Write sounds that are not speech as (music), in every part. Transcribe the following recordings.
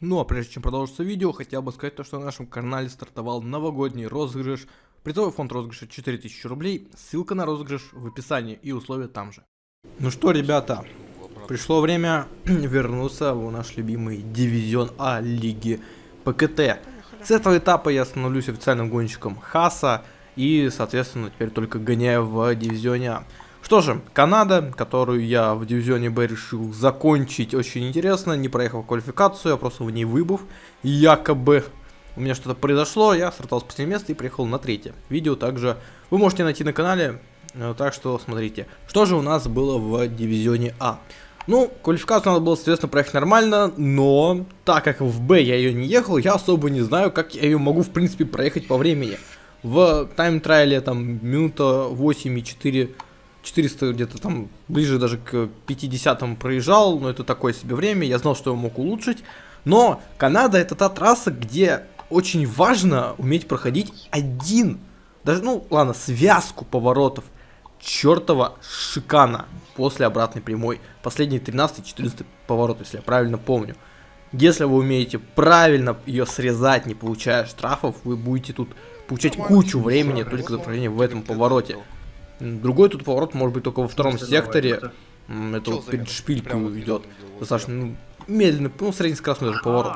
Ну а прежде чем продолжится видео, хотел бы сказать то, что на нашем канале стартовал новогодний розыгрыш. Призовой фонд розыгрыша 4000 рублей, ссылка на розыгрыш в описании и условия там же. Ну что, ребята, пришло время (clears throat) вернуться в наш любимый дивизион А лиги ПКТ. С этого этапа я становлюсь официальным гонщиком Хаса и, соответственно, теперь только гоняю в дивизионе А. Что же, Канада, которую я в дивизионе Б решил закончить очень интересно, не проехал квалификацию, а просто в ней выбыв. Якобы у меня что-то произошло, я стартовал с последнего места и приехал на третье. Видео также вы можете найти на канале, э, так что смотрите. Что же у нас было в дивизионе А? Ну, квалификацию надо было, соответственно, проехать нормально, но так как в Б я ее не ехал, я особо не знаю, как я ее могу, в принципе, проехать по времени. В тайм-трайле там минута 8 и 4 400 где-то там ближе даже к 50 проезжал, но это такое себе время, я знал, что я мог улучшить. Но Канада это та трасса, где очень важно уметь проходить один, даже, ну ладно, связку поворотов чертова шикана после обратной прямой. Последние 13-14 поворот, если я правильно помню. Если вы умеете правильно ее срезать, не получая штрафов, вы будете тут получать кучу времени только за прохождение в этом повороте. Другой тут поворот может быть только во втором секторе. Это вот перед шпилькой идет. Достаточно ну, медленный, ну, среднескоростной даже поворот.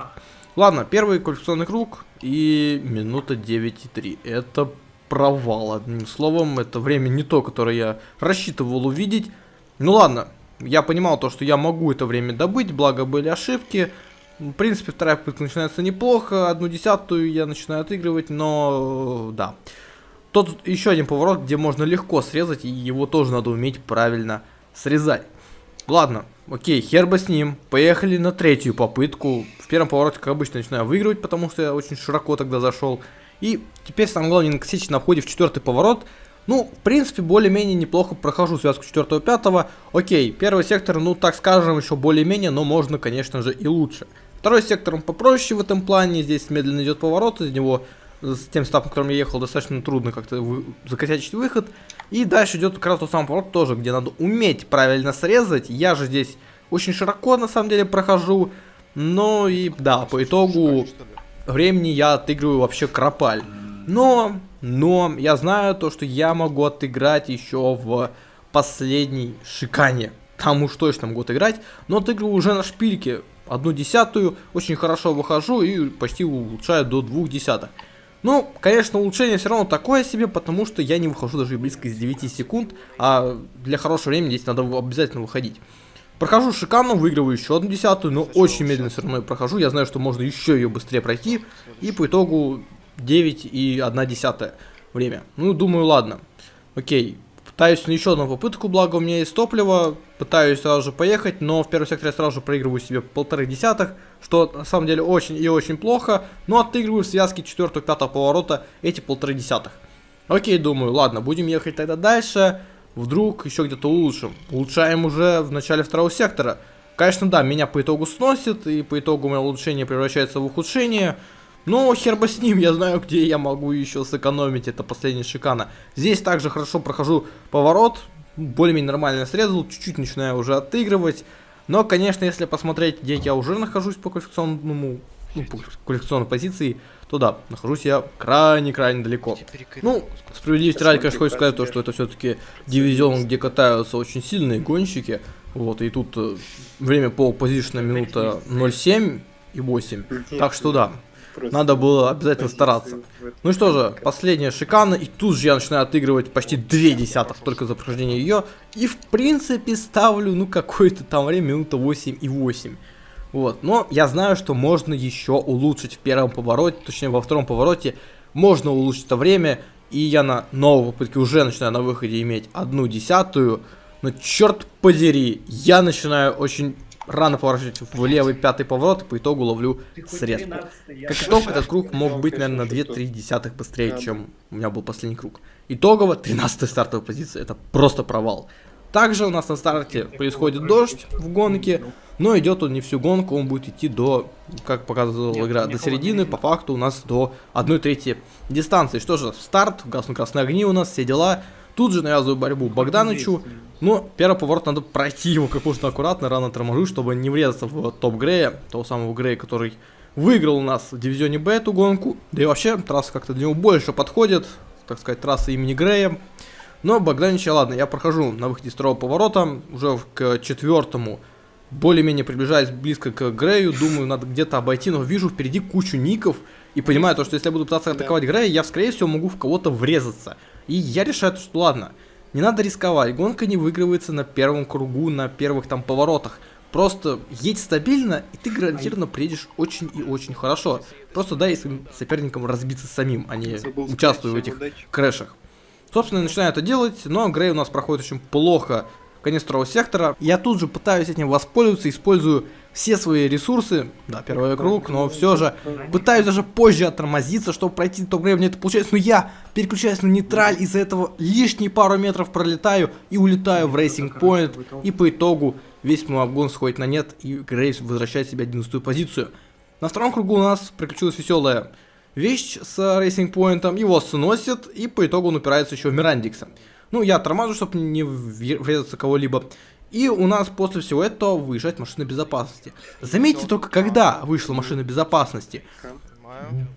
Ладно, первый квалификационный круг и минута 9,3. Это провал, одним словом. Это время не то, которое я рассчитывал увидеть. Ну ладно, я понимал то, что я могу это время добыть, благо были ошибки. В принципе, вторая попытка начинается неплохо, одну десятую я начинаю отыгрывать, но да. Тут еще один поворот, где можно легко срезать, и его тоже надо уметь правильно срезать. Ладно, окей, хер бы с ним. Поехали на третью попытку. В первом повороте, как обычно, начинаю выигрывать, потому что я очень широко тогда зашел. И теперь самое главное не на входе в четвертый поворот. Ну, в принципе, более-менее неплохо прохожу связку 4-5. Окей, первый сектор, ну, так скажем, еще более-менее, но можно, конечно же, и лучше. Второй сектор попроще в этом плане. Здесь медленно идет поворот, из него с тем стапом, которым я ехал, достаточно трудно как-то вы... закосячить выход. И дальше идет как раз тот самый поворот тоже, где надо уметь правильно срезать. Я же здесь очень широко на самом деле прохожу. Но и да, по итогу времени я отыгрываю вообще кропаль. Но, но я знаю то, что я могу отыграть еще в последней шикане. Там уж точно могу отыграть, но отыгрываю уже на шпильке. Одну десятую, очень хорошо выхожу и почти улучшаю до двух десятых. Ну, конечно, улучшение все равно такое себе, потому что я не выхожу даже близко из 9 секунд, а для хорошего времени здесь надо обязательно выходить. Прохожу шикарно, выигрываю еще одну десятую, но очень медленно все равно я прохожу. Я знаю, что можно еще ее быстрее пройти. И по итогу 9 и 1 десятая время. Ну, думаю, ладно. Окей, Пытаюсь на еще одну попытку, благо у меня есть топливо. Пытаюсь сразу же поехать, но в первом секторе я сразу же проигрываю себе полторы десятых, что на самом деле очень и очень плохо. Но отыгрываю в связке 4-5 поворота эти полторы десятых. Окей, думаю, ладно, будем ехать тогда дальше. Вдруг еще где-то улучшим. Улучшаем уже в начале второго сектора. Конечно, да, меня по итогу сносит, и по итогу мое улучшение превращается в ухудшение. Но хер бы с ним, я знаю, где я могу еще сэкономить, это последняя шикана. Здесь также хорошо прохожу поворот, более-менее нормально срезал, чуть-чуть начинаю уже отыгрывать. Но, конечно, если посмотреть, где я уже нахожусь по квалификационному, ну, по квалификационной позиции, то да, нахожусь я крайне-крайне далеко. Ну, справедливости ради, конечно, хочу сказать то, что это все-таки дивизион, где катаются очень сильные гонщики. Вот, и тут э, время по позиционной минута 0,7 и 8. Так что да, надо было обязательно стараться. Ну что же, последняя шикана, и тут же я начинаю отыгрывать почти 2 десятых только за прохождение ее. И в принципе ставлю, ну какое-то там время, минута 8 и 8. Вот, но я знаю, что можно еще улучшить в первом повороте, точнее во втором повороте можно улучшить это время, и я на новой попытке уже начинаю на выходе иметь одну десятую, но черт подери, я начинаю очень рано поворачивать в левый пятый поворот и по итогу ловлю срез. Как итог, этот круг мог быть, наверное, на 2-3 десятых быстрее, чем у меня был последний круг. Итогово 13 стартовая позиция, это просто провал. Также у нас на старте происходит дождь в гонке, но идет он не всю гонку, он будет идти до, как показывала игра, до середины, по факту у нас до 1 трети дистанции. Что же, старт, гаснут красные огни у нас, все дела. Тут же навязываю борьбу Богданычу, Но первый поворот надо пройти его как можно аккуратно, рано торможу, чтобы не врезаться в топ Грея, того самого Грея, который выиграл у нас в дивизионе Б эту гонку. Да и вообще, трасса как-то для него больше подходит, так сказать, трасса имени Грея. Но Богданича, ладно, я прохожу на выходе из второго поворота, уже к четвертому, более-менее приближаясь близко к Грею, думаю, надо где-то обойти, но вижу впереди кучу ников, и понимаю то, что если я буду пытаться атаковать Грея, я, скорее всего, могу в кого-то врезаться. И я решаю, что ладно, не надо рисковать, гонка не выигрывается на первом кругу, на первых там поворотах. Просто едь стабильно, и ты гарантированно приедешь очень и очень хорошо. Просто дай своим соперникам разбиться самим, а не участвуя в этих крэшах. Собственно, я начинаю это делать, но Грей у нас проходит очень плохо конец второго сектора. Я тут же пытаюсь этим воспользоваться, использую все свои ресурсы, да, первый круг, но все же пытаюсь даже позже оттормозиться, чтобы пройти Топ Грей, мне это получается, но я переключаюсь на нейтраль, из-за этого лишние пару метров пролетаю и улетаю в Racing Point, и по итогу весь мой обгон сходит на нет, и Грей возвращает себе 11 позицию. На втором кругу у нас приключилась веселая вещь с Racing Point ом, его сносит, и по итогу он упирается еще в Мирандикса. Ну, я торможу, чтобы не врезаться кого-либо. И у нас после всего этого выезжает машина безопасности. Заметьте только, когда вышла машина безопасности.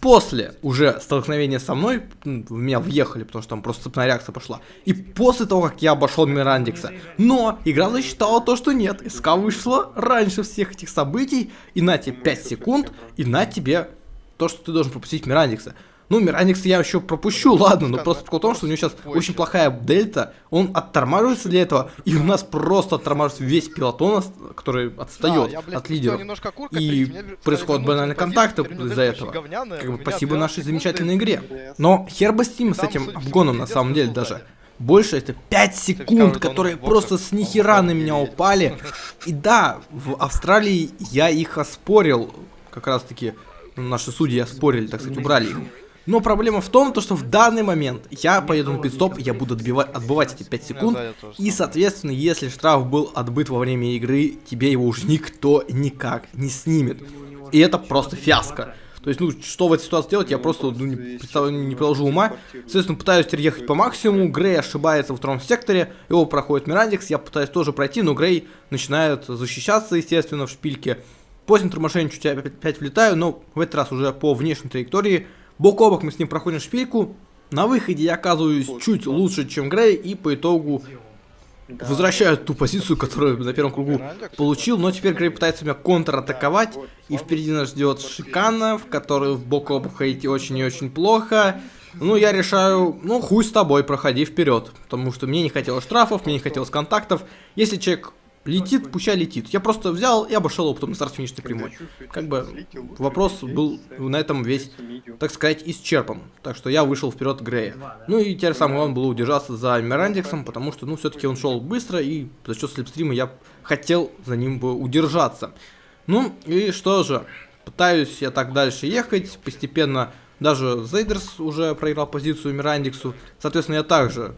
После уже столкновения со мной, в меня въехали, потому что там просто цепная реакция пошла. И после того, как я обошел Мирандикса. Но игра засчитала то, что нет. СК вышла раньше всех этих событий. И на тебе 5 секунд, и на тебе то, что ты должен пропустить Мирандикса. Ну, Мираникс я еще пропущу, (laughs) ладно, но просто в том, что у него сейчас очень плохая дельта, он оттормаживается для этого, и у нас просто оттормаживается весь пилотон, который отстает да, я, от лидеров. И происходят банальные контакты из-за этого. Как бы спасибо нашей замечательной игре. Но хер бы с ним, с этим обгоном на самом деле даже. Больше это 5 секунд, которые просто с нихера на меня упали. (laughs) И да, в Австралии я их оспорил, как раз таки наши судьи оспорили, так сказать, убрали их. Но проблема в том, то, что в данный момент я поеду на пидстоп, я буду отбивать, отбывать эти 5 секунд, и, соответственно, если штраф был отбыт во время игры, тебе его уже никто никак не снимет. И это просто фиаско. То есть, ну, что в этой ситуации делать, я просто ну, не, представляю, не приложу ума. Соответственно, пытаюсь ехать по максимуму, Грей ошибается во втором секторе, его проходит Мирандикс, я пытаюсь тоже пройти, но Грей начинает защищаться, естественно, в шпильке. После торможения чуть опять влетаю, но в этот раз уже по внешней траектории Бок о бок мы с ним проходим шпильку. На выходе я оказываюсь чуть лучше, чем Грей, и по итогу возвращаю ту позицию, которую на первом кругу получил. Но теперь Грей пытается меня контратаковать, и впереди нас ждет Шикана, в которую в бок о бок ходить очень и очень плохо. Ну, я решаю, ну, хуй с тобой, проходи вперед. Потому что мне не хотелось штрафов, мне не хотелось контактов. Если человек Летит, пущай летит. Я просто взял и обошел его потом на старт финишной прямой. Как бы вопрос был на этом весь, так сказать, исчерпан. Так что я вышел вперед Грея. Ну и теперь самое главное было удержаться за Мирандиксом, потому что, ну, все-таки он шел быстро, и за счет слепстрима я хотел за ним бы удержаться. Ну, и что же, пытаюсь я так дальше ехать, постепенно даже Зейдерс уже проиграл позицию Мирандиксу, соответственно, я также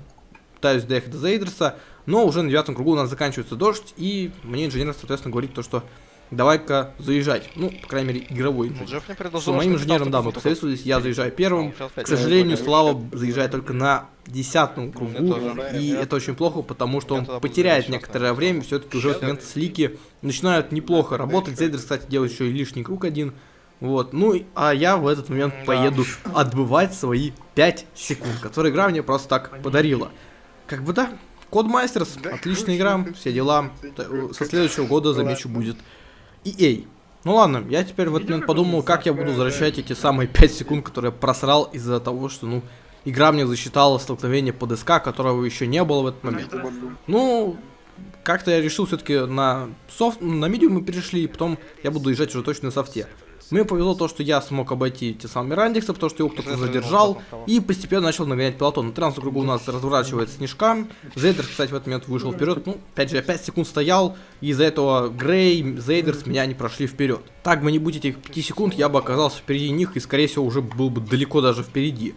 пытаюсь доехать до Зейдерса, но уже на девятом кругу у нас заканчивается дождь, и мне инженер, соответственно, говорит то, что давай-ка заезжать. Ну, по крайней мере, игровой инженер. С моим инженером, да, мы посоветовались, я заезжаю первым. К сожалению, Слава заезжает только на десятом кругу, и это очень плохо, потому что он потеряет некоторое время, все-таки уже в этот момент слики начинают неплохо работать. Зейдер, кстати, делает еще и лишний круг один. Вот, ну, а я в этот момент поеду отбывать свои 5 секунд, которые игра мне просто так подарила. Как бы да, Кодмастерс, да, отличная игра, все дела. Со следующего года, замечу, будет EA. Ну ладно, я теперь в этот момент подумал, как я буду возвращать эти самые 5 секунд, которые я просрал из-за того, что, ну, игра мне засчитала столкновение по ДСК, которого еще не было в этот момент. Ну, как-то я решил все-таки на софт, на медиум мы перешли, и потом я буду езжать уже точно на софте. Мне повезло то, что я смог обойти те самые Рандикса, потому что его кто-то задержал, и постепенно начал нагонять пилотон. На 13 кругу у нас разворачивает снежка. Зейдер, кстати, в этот момент вышел вперед. Ну, опять же, я 5 секунд стоял, и из-за этого Грей, Зейдерс меня не прошли вперед. Так бы не будь этих 5 секунд, я бы оказался впереди них, и, скорее всего, уже был бы далеко даже впереди.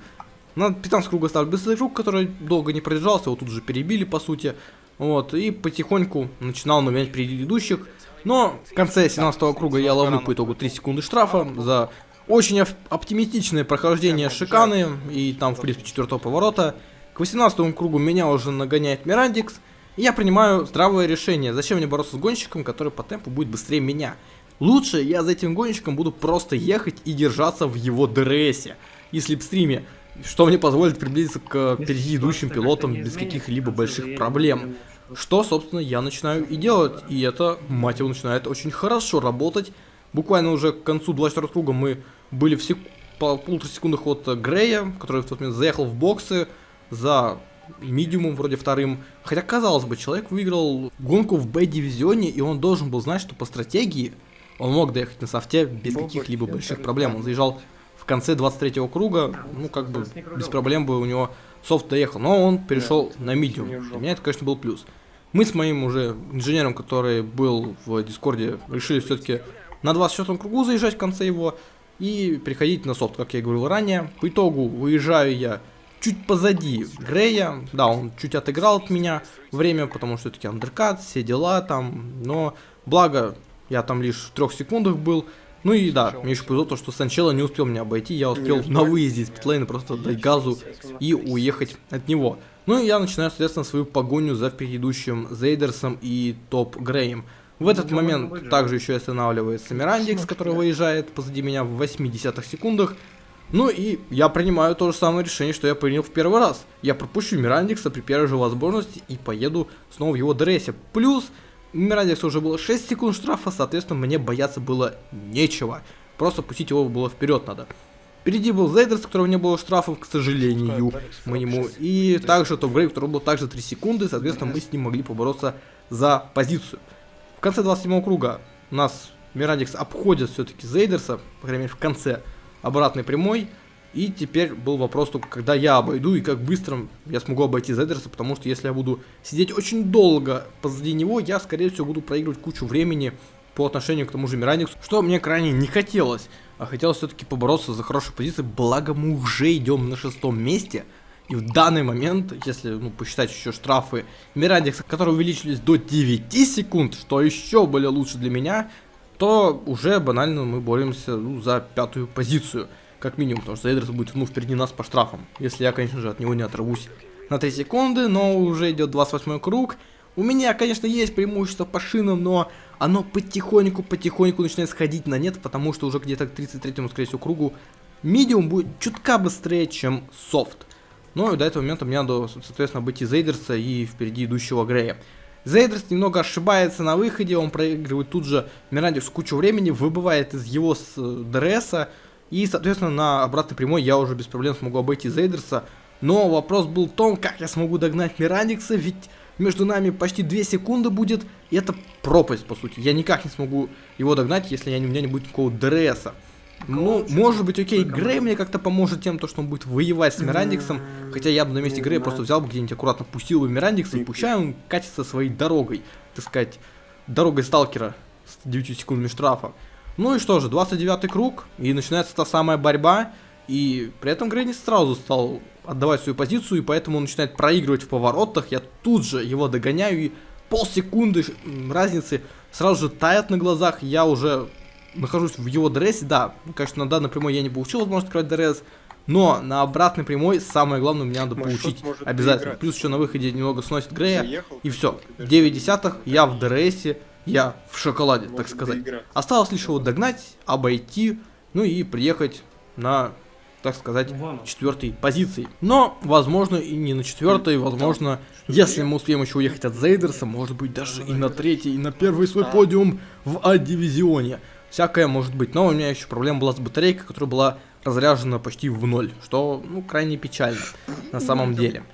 На 15 круга стал быстрый круг, который долго не продержался, его тут же перебили, по сути. Вот, и потихоньку начинал нагонять предыдущих. Но в конце 17 круга я ловлю по итогу 3 секунды штрафа за очень оптимистичное прохождение шиканы и там, в принципе, четвертого поворота. К 18 кругу меня уже нагоняет Мирандикс. И я принимаю здравое решение. Зачем мне бороться с гонщиком, который по темпу будет быстрее меня? Лучше я за этим гонщиком буду просто ехать и держаться в его ДРСе и слепстриме, что мне позволит приблизиться к впереди идущим пилотам без каких-либо больших проблем. Что, собственно, я начинаю и делать, и это, мать его, начинает очень хорошо работать. Буквально уже к концу 24 круга мы были в сек... по полутора секундах от Грея, который в тот момент заехал в боксы за медиумом вроде вторым. Хотя, казалось бы, человек выиграл гонку в Б-дивизионе, и он должен был знать, что по стратегии он мог доехать на софте без каких-либо больших проблем. Он заезжал в конце 23-го круга, ну, как бы, без проблем бы у него софт доехал. Но он перешел на medium. Для меня это, конечно, был плюс. Мы с моим уже инженером, который был в Дискорде, решили все-таки на 24 кругу заезжать в конце его и переходить на софт, как я говорил ранее. По итогу выезжаю я чуть позади Грея. Да, он чуть отыграл от меня время, потому что все-таки undercut, все дела там. Но благо я там лишь в трех секундах был. Ну и да, мне еще повезло то, что сначала не успел меня обойти, я успел на выезде из питлейна просто дать газу и уехать от него. Ну и я начинаю, соответственно, свою погоню за предыдущим Зейдерсом и Топ Греем. В этот момент также еще останавливается Мирандикс, который выезжает позади меня в 80 секундах. Ну и я принимаю то же самое решение, что я принял в первый раз. Я пропущу Мирандикса при первой же возможности и поеду снова в его дрессе. Плюс, у Мирандикса уже было 6 секунд штрафа, соответственно, мне бояться было нечего. Просто пустить его было вперед надо. Впереди был Зейдерс, у которого не было штрафов, к сожалению, моему. И также Топ Грей, у которого было также 3 секунды, соответственно, мы с ним могли побороться за позицию. В конце 27 круга нас Мирандикс обходит все-таки Зейдерса, по крайней мере в конце обратной прямой. И теперь был вопрос только, когда я обойду и как быстро я смогу обойти Зедерса, потому что если я буду сидеть очень долго позади него, я, скорее всего, буду проигрывать кучу времени по отношению к тому же Мираниксу, что мне крайне не хотелось. А хотелось все-таки побороться за хорошую позицию, благо мы уже идем на шестом месте. И в данный момент, если ну, посчитать еще штрафы Мирандикса, которые увеличились до 9 секунд, что еще более лучше для меня, то уже банально мы боремся ну, за пятую позицию. Как минимум, потому что Эйдерс будет ну, впереди нас по штрафам. Если я, конечно же, от него не оторвусь на 3 секунды, но уже идет 28 круг. У меня, конечно, есть преимущество по шинам, но оно потихоньку-потихоньку начинает сходить на нет, потому что уже где-то к 33-му, скорее всего, кругу медиум будет чутка быстрее, чем софт. Но до этого момента мне надо, соответственно, обойти Зейдерса и впереди идущего Грея. Зейдерс немного ошибается на выходе, он проигрывает тут же Мирандикс кучу времени, выбывает из его э, ДРСа, и, соответственно, на обратной прямой я уже без проблем смогу обойти Зейдерса. Но вопрос был в том, как я смогу догнать Мирандикса, ведь между нами почти 2 секунды будет, и это пропасть, по сути. Я никак не смогу его догнать, если я, у меня не будет никакого ДРСа. Ну, может быть, окей, Грей мне как-то поможет тем, то, что он будет воевать с Мирандиксом. Хотя я бы на месте Грея просто взял бы где-нибудь аккуратно пустил бы Мирандикса и пущай он катится своей дорогой, так сказать, дорогой сталкера с 9 секундами штрафа. Ну и что же, 29 круг, и начинается та самая борьба, и при этом Грей не сразу стал отдавать свою позицию, и поэтому он начинает проигрывать в поворотах, я тут же его догоняю, и полсекунды разницы сразу же тает на глазах, я уже нахожусь в его дрессе, да, конечно, на данной прямой я не получил возможность открывать дресс, но на обратной прямой самое главное мне надо может, получить обязательно. Плюс еще на выходе немного сносит Грея, Заехал, и все. 9 десятых, я в дрессе, я в шоколаде, Может так сказать. Доиграть. Осталось лишь его догнать, обойти, ну и приехать на, так сказать, четвертой позиции. Но, возможно, и не на четвертой, возможно, если мы успеем еще уехать от Зейдерса, может быть, даже и на третий, и на первый свой подиум в А-дивизионе. Всякое может быть. Но у меня еще проблема была с батарейкой, которая была разряжена почти в ноль, что, ну, крайне печально на самом деле.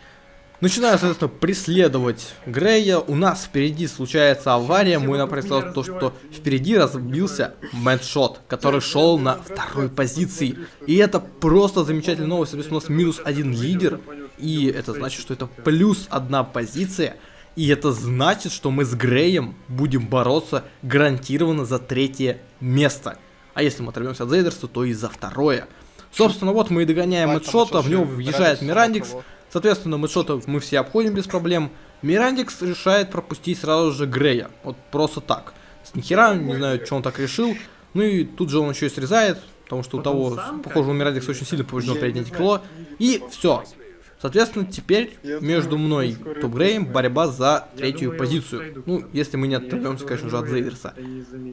Начинаю, соответственно, преследовать Грея. У нас впереди случается авария. Мой например, то, что впереди разбился Мэншот, который шел на второй позиции. И это просто замечательная новость. Соответственно, у нас минус один лидер. И это значит, что это плюс одна позиция. И это значит, что мы с Греем будем бороться гарантированно за третье место. А если мы оторвемся от Зейдерса, то и за второе. Собственно, вот мы и догоняем Мэтшота, в него въезжает Мирандикс. Соответственно, Мэтшота мы все обходим без проблем. Мирандикс решает пропустить сразу же Грея. Вот просто так. С нихера, не знаю, что он так решил. Ну и тут же он еще и срезает, потому что у того, похоже, у Мирандикса очень сильно повреждено переднее крыло. И все. Соответственно, теперь между мной и Топ Греем борьба за третью позицию. Ну, если мы не оторвемся, конечно же, от Зейдерса.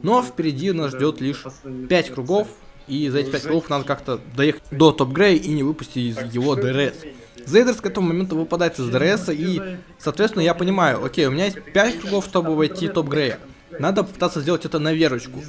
Но впереди нас ждет лишь 5 кругов, и за эти 5 кругов надо как-то доехать до Топ Грея и не выпустить из его ДРС. Зейдерс к этому моменту выпадает из ДРС, и, соответственно, я понимаю, окей, у меня есть 5 кругов, чтобы войти в Топ Грея. Надо попытаться сделать это на верочку.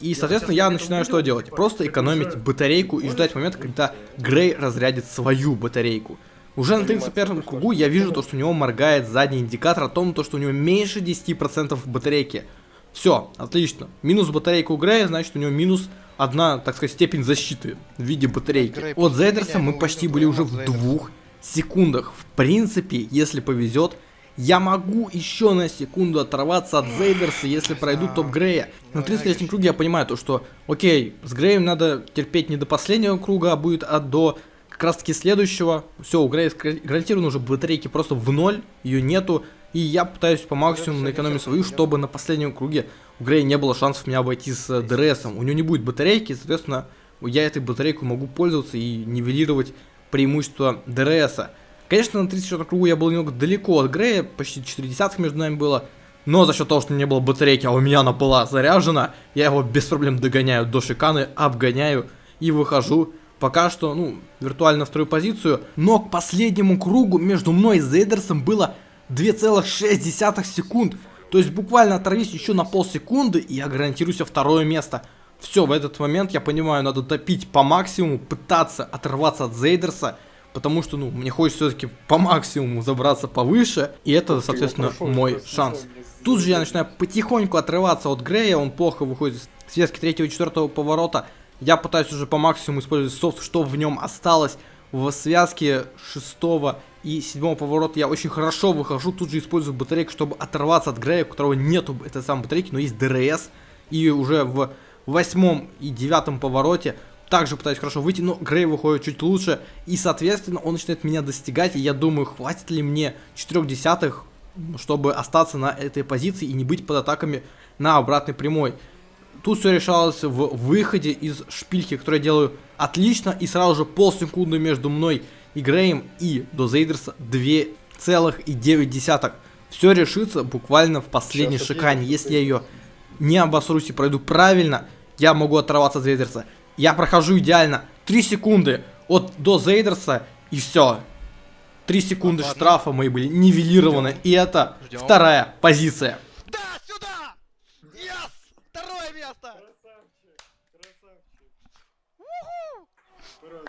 И, соответственно, я начинаю что делать? Просто экономить батарейку и ждать момента, когда Грей разрядит свою батарейку. Уже на 31 кругу я вижу то, что у него моргает задний индикатор о том, то, что у него меньше 10% батарейки. Все, отлично. Минус батарейка у Грея, значит у него минус одна, так сказать, степень защиты в виде батарейки. От Зейдерса мы почти были уже в двух секундах. В принципе, если повезет, я могу еще на секунду оторваться от Зейдерса, если пройду топ Грея. На 33 круге я понимаю то, что, окей, с Греем надо терпеть не до последнего круга, а будет а до как раз таки следующего. Все, у Грея гарантированно уже батарейки просто в ноль, ее нету. И я пытаюсь по максимуму наэкономить свою, чтобы на последнем круге у Грея не было шансов меня обойти с ДРСом. У него не будет батарейки, соответственно, я этой батарейкой могу пользоваться и нивелировать преимущество ДРСа. Конечно, на 34 кругу я был немного далеко от Грея, почти 4 десятых между нами было. Но за счет того, что не было батарейки, а у меня она была заряжена, я его без проблем догоняю до шиканы, обгоняю и выхожу. Пока что, ну, виртуально вторую позицию. Но к последнему кругу между мной и Зейдерсом было 2,6 секунд. То есть буквально оторвись еще на полсекунды, и я гарантируюсь второе место. Все, в этот момент я понимаю, надо топить по максимуму, пытаться оторваться от Зейдерса потому что, ну, мне хочется все-таки по максимуму забраться повыше, и это, соответственно, мой шанс. Тут же я начинаю потихоньку отрываться от Грея, он плохо выходит из связки третьего и четвертого поворота. Я пытаюсь уже по максимуму использовать софт, что в нем осталось. В связке шестого и седьмого поворота я очень хорошо выхожу, тут же использую батарейку, чтобы оторваться от Грея, у которого нету этой самой батарейки, но есть ДРС. И уже в восьмом и девятом повороте также пытаюсь хорошо выйти, но Грей выходит чуть лучше, и, соответственно, он начинает меня достигать, и я думаю, хватит ли мне 4 десятых, чтобы остаться на этой позиции и не быть под атаками на обратной прямой. Тут все решалось в выходе из шпильки, которую я делаю отлично, и сразу же полсекунды между мной и Греем, и до Зейдерса 2,9. Все решится буквально в последней шикане. Если я ее не обосрусь и пройду правильно, я могу оторваться от Зейдерса. Я прохожу идеально. 3 секунды от до Зейдерса и все. 3 секунды Ладно. штрафа мои были нивелированы. Ждем. И это Ждем. вторая позиция. Да, сюда! Yes! Второе место!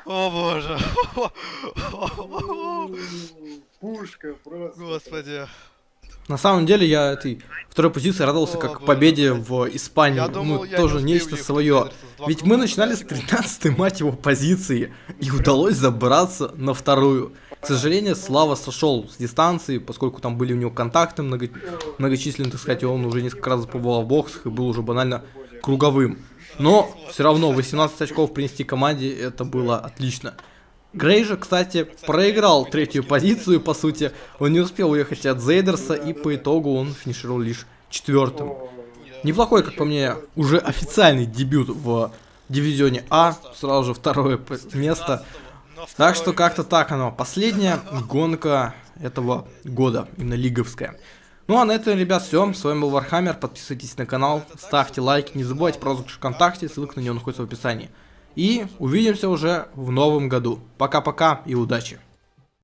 О боже! (laughs) Пушка просто. Господи. На самом деле я этой второй позиции радовался как победе в Испании. Я думал, ну, тоже нечто свое. Ведь мы начинали с 13 мать его позиции и удалось забраться на вторую. К сожалению, Слава сошел с дистанции, поскольку там были у него контакты много... многочисленные, так сказать, и он уже несколько раз побывал в боксах и был уже банально круговым. Но все равно 18 очков принести команде это было отлично. Грей же, кстати, проиграл третью позицию, по сути. Он не успел уехать от Зейдерса, и по итогу он финишировал лишь четвертым. Неплохой, как по мне, уже официальный дебют в дивизионе А. Сразу же второе место. Так что как-то так оно. Последняя гонка этого года, именно лиговская. Ну а на этом, ребят, все. С вами был Вархаммер. Подписывайтесь на канал, ставьте лайки. Не забывайте про розыгрыш ВКонтакте, ссылка на него находится в описании. И увидимся уже в новом году. Пока-пока и удачи!